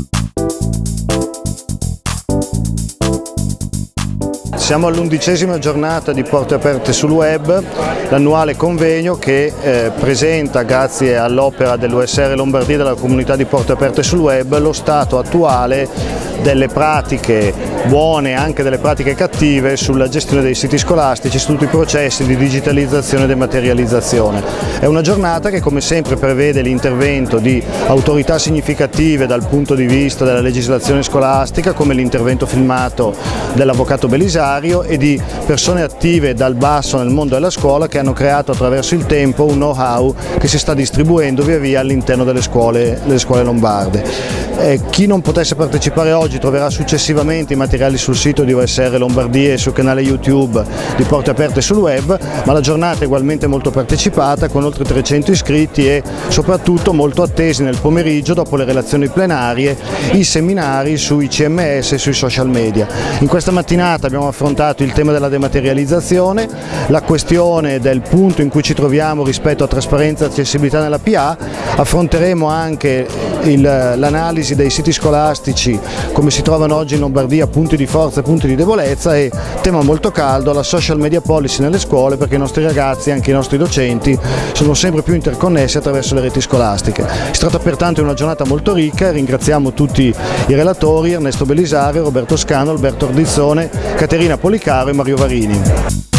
Thank you. Siamo all'undicesima giornata di Porte Aperte sul Web, l'annuale convegno che eh, presenta, grazie all'opera dell'USR Lombardia e della comunità di Porte Aperte sul Web, lo stato attuale delle pratiche buone e anche delle pratiche cattive sulla gestione dei siti scolastici, su tutti i processi di digitalizzazione e dematerializzazione. È una giornata che come sempre prevede l'intervento di autorità significative dal punto di vista della legislazione scolastica come l'intervento filmato dell'Avvocato Belisario e di persone attive dal basso nel mondo della scuola che hanno creato attraverso il tempo un know-how che si sta distribuendo via via all'interno delle scuole, delle scuole lombarde. Eh, chi non potesse partecipare oggi troverà successivamente i materiali sul sito di OSR Lombardia e sul canale YouTube di Porte Aperte sul web, ma la giornata è ugualmente molto partecipata con oltre 300 iscritti e soprattutto molto attesi nel pomeriggio dopo le relazioni plenarie i seminari sui CMS e sui social media. In questa mattinata abbiamo affrontato il tema della dematerializzazione, la questione del punto in cui ci troviamo rispetto a trasparenza e accessibilità nella PA, affronteremo anche l'analisi dei siti scolastici come si trovano oggi in Lombardia, punti di forza e punti di debolezza e tema molto caldo, la social media policy nelle scuole perché i nostri ragazzi e anche i nostri docenti sono sempre più interconnessi attraverso le reti scolastiche. Si tratta pertanto di una giornata molto ricca, ringraziamo tutti i relatori, Ernesto Belisario, Roberto Scano, Alberto Ordizzone, Caterina Policaro e Mario Varini.